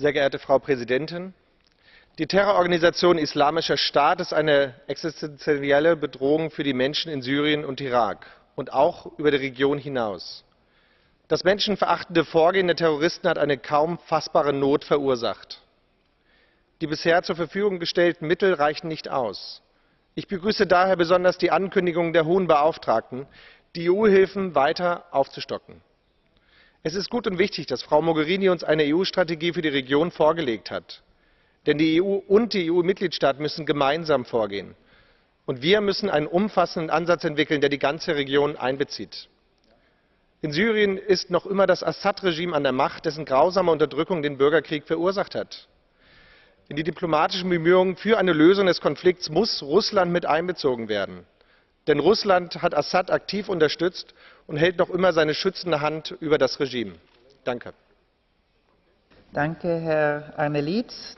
Sehr geehrte Frau Präsidentin! Die Terrororganisation Islamischer Staat ist eine existenzielle Bedrohung für die Menschen in Syrien und Irak und auch über die Region hinaus. Das menschenverachtende Vorgehen der Terroristen hat eine kaum fassbare Not verursacht. Die bisher zur Verfügung gestellten Mittel reichen nicht aus. Ich begrüße daher besonders die Ankündigung der Hohen Beauftragten, die EU-Hilfen weiter aufzustocken. Es ist gut und wichtig, dass Frau Mogherini uns eine EU-Strategie für die Region vorgelegt hat. Denn die EU und die EU-Mitgliedstaaten müssen gemeinsam vorgehen. Und wir müssen einen umfassenden Ansatz entwickeln, der die ganze Region einbezieht. In Syrien ist noch immer das Assad-Regime an der Macht, dessen grausame Unterdrückung den Bürgerkrieg verursacht hat. In die diplomatischen Bemühungen für eine Lösung des Konflikts muss Russland mit einbezogen werden. Denn Russland hat Assad aktiv unterstützt und hält noch immer seine schützende Hand über das Regime. Danke. Danke, Herr Arnelietz.